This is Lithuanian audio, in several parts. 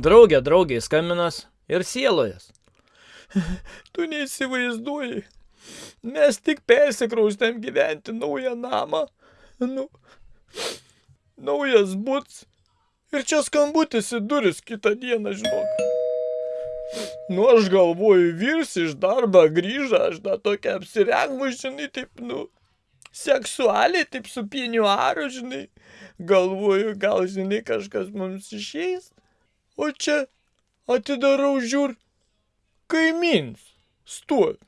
Draugė draugiai skaminas ir sielojas. Tu neįsivaizduoji. Mes tik persikraustėm gyventi naują namą. Nu, naujas buts. Ir čia skambutis į duris kitą dieną, žinok. Nu, aš galvoju, vyrs iš darbą grįžą, aš dar tokia apsirengus, žinai, taip, nu, seksualiai, taip su pieniuaru, žinai. Galvoju, gal, žinai, kažkas mums išeis. O čia atidarau žiūr, kaimins, stovi.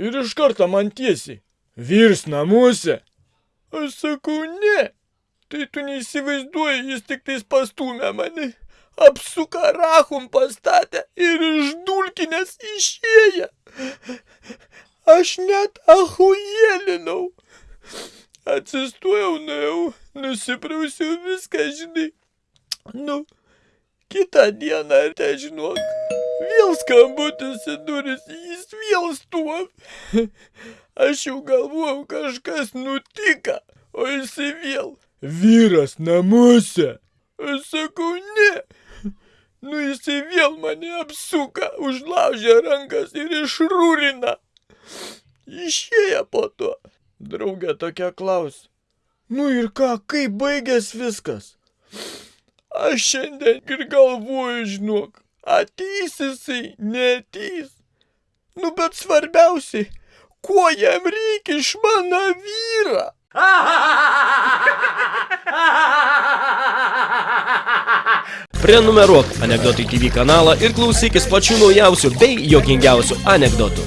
Ir iš karto man tiesiai. Vyrs namuose. Aš sakau, ne. Tai tu neįsivaizduoji, jis tik tais pastumė mane. Apsuka rachum pastatė ir iš dulkinės išėję. Aš net ahujėlinau. Atsistojau, nuėjau, nusiprausiau viską, žinai. Nu, kitą dieną, te žinok, vėl skambutis į duris, jis vėl stovi. Aš jau galvojau, kažkas nutika, o jisai vėl. Vyras namuose. Aš sakau, ne. Nu jisai vėl mane apsuka, užlaužia rankas ir išrūrina. Išėję po to. Draugė tokia klaus. Nu ir ką, kaip baigės viskas? Aš šiandien ir galvoju, žinok, ateis jisai, neteis. Nu bet svarbiausiai, kuo jam reikia iš mano vyrą? Prenumeruok Anekdotai TV kanalą ir klausykis pačių naujausių bei jokingiausių anekdotų.